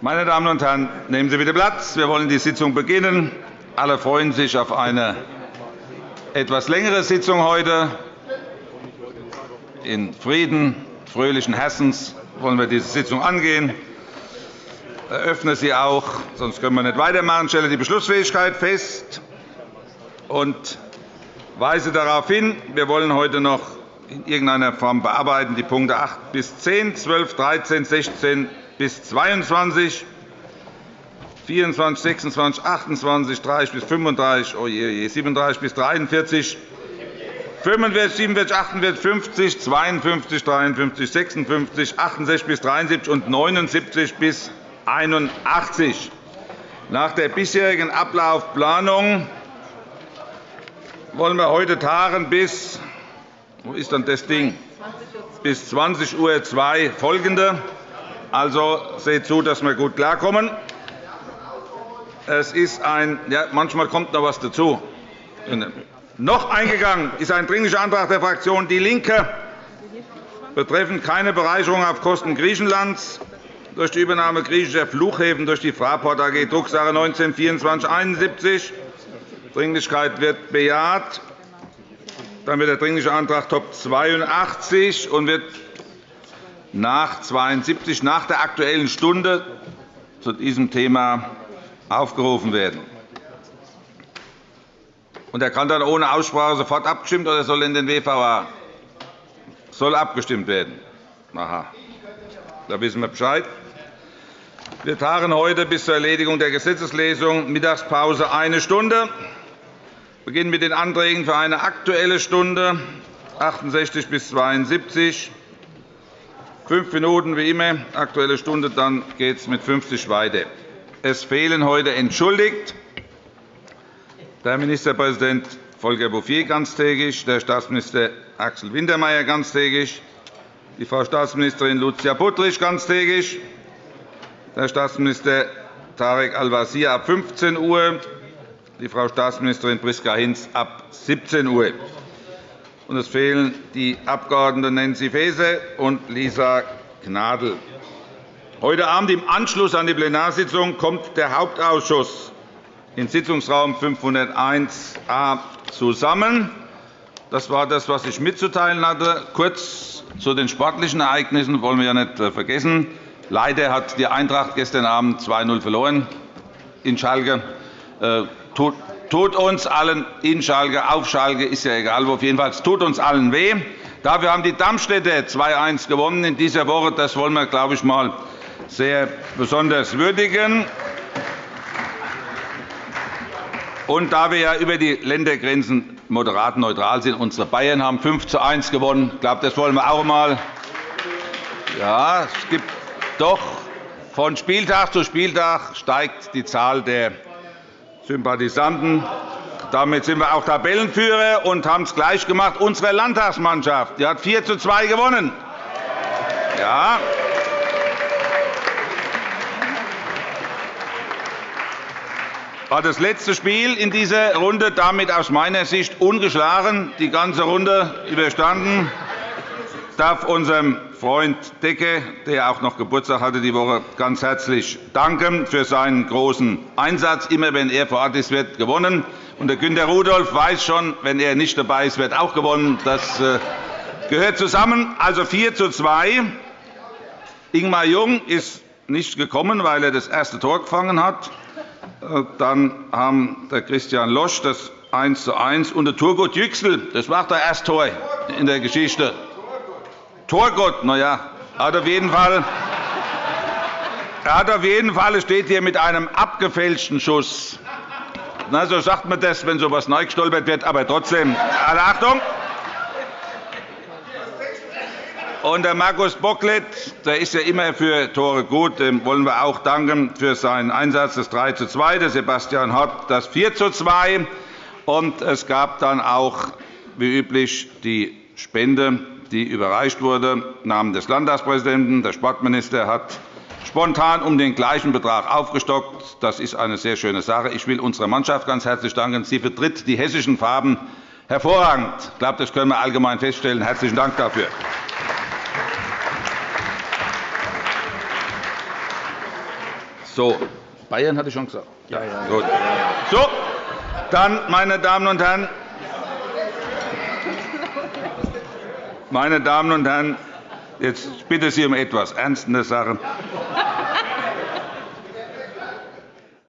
Meine Damen und Herren, nehmen Sie bitte Platz. Wir wollen die Sitzung beginnen. Alle freuen sich auf eine etwas längere Sitzung heute. In Frieden, fröhlichen Herzens wollen wir diese Sitzung angehen. Ich eröffne sie auch, sonst können wir nicht weitermachen. Ich stelle die Beschlussfähigkeit fest und weise darauf hin, wir wollen heute noch in irgendeiner Form bearbeiten die Punkte 8 bis 10, 12, 13, 16 bis 22, 24, 26, 28, 30 bis 35, oh je, je, 37 bis 43, 45, 47, 48, 50, 52, 53, 56, 68 bis 73 und 79 bis 81. Nach der bisherigen Ablaufplanung wollen wir heute tagen bis wo ist dann das Ding? bis 20.02 Uhr folgende. Also seht zu, dass wir gut klarkommen. Es ist ein, ja, manchmal kommt noch etwas dazu. Noch eingegangen ist ein Dringlicher Antrag der Fraktion DIE LINKE betreffend keine Bereicherung auf Kosten Griechenlands durch die Übernahme griechischer Flughäfen durch die Fraport AG, Drucksache 19 /2471. Dringlichkeit wird bejaht. Dann wird der Dringliche Antrag Top 82 und wird nach 72 nach der Aktuellen Stunde zu diesem Thema aufgerufen werden. Und er kann dann ohne Aussprache sofort abgestimmt oder soll in den WVA? Soll abgestimmt werden. Aha. Da wissen wir Bescheid. Wir tagen heute bis zur Erledigung der Gesetzeslesung Mittagspause eine Stunde. Wir beginnen mit den Anträgen für eine Aktuelle Stunde 68 bis 72. Fünf Minuten wie immer, Aktuelle Stunde, dann geht es mit 50 weiter. Es fehlen heute entschuldigt der Ministerpräsident Volker Bouffier ganztägig, der Staatsminister Axel Wintermeyer ganztägig, die Frau Staatsministerin Lucia Puttrich ganztägig, der Staatsminister Tarek Al-Wazir ab 15 Uhr, die Frau Staatsministerin Priska Hinz ab 17 Uhr. Und es fehlen die Abg. Nancy Faeser und Lisa Gnadl. Heute Abend im Anschluss an die Plenarsitzung kommt der Hauptausschuss in Sitzungsraum 501a zusammen. Das war das, was ich mitzuteilen hatte. Kurz zu den sportlichen Ereignissen wollen wir ja nicht vergessen. Leider hat die Eintracht gestern Abend 2-0 verloren in Schalke. Äh, tut uns allen in Schalke, auf Schalke, ist ja egal, wo jedenfalls tut uns allen weh. Dafür haben die Darmstädter 2-1 gewonnen in dieser Woche. Das wollen wir, glaube ich, mal sehr besonders würdigen. Und da wir ja über die Ländergrenzen moderat neutral sind, unsere Bayern haben 5 zu 1 gewonnen. Ich glaube, das wollen wir auch einmal. Ja, es gibt doch von Spieltag zu Spieltag steigt die Zahl der Sympathisanten. Damit sind wir auch Tabellenführer und haben es gleich gemacht. Unsere Landtagsmannschaft die hat 4 zu 2 gewonnen. Ja. War das letzte Spiel in dieser Runde damit aus meiner Sicht ungeschlagen, die ganze Runde überstanden. Ich darf unserem Freund Decke, der auch noch Geburtstag hatte die Woche, ganz herzlich danken für seinen großen Einsatz. Immer wenn er vor Ort ist, wird gewonnen. Und der Günter Rudolph weiß schon, wenn er nicht dabei ist, wird auch gewonnen. Das äh, gehört zusammen. Also 4 zu 2. Ingmar Jung ist nicht gekommen, weil er das erste Tor gefangen hat. Äh, dann haben der Christian Losch das 1 zu 1 und der Turgut Yüksel. Das war das erste Tor in der Geschichte. Torgott, na ja, hat auf jeden Fall er hat auf jeden Fall, steht hier mit einem abgefälschten Schuss. Na, so sagt man das, wenn so etwas neu gestolpert wird. Aber trotzdem, alle Achtung! Und der Markus Bocklet, der ist ja immer für Tore gut, dem wollen wir auch danken für seinen Einsatz, das 3 zu 2. Der Sebastian Hott das 4 zu 2. Und es gab dann auch, wie üblich, die Spende die überreicht wurde, im Namen des Landtagspräsidenten. Der Sportminister hat spontan um den gleichen Betrag aufgestockt. Das ist eine sehr schöne Sache. Ich will unserer Mannschaft ganz herzlich danken. Sie vertritt die hessischen Farben hervorragend. Ich glaube, das können wir allgemein feststellen. Herzlichen Dank dafür. So, Bayern hatte ich schon gesagt. Ja, ja. Gut. So, dann, meine Damen und Herren, meine Damen und Herren, jetzt bitte Sie um etwas Ernst in der Sache.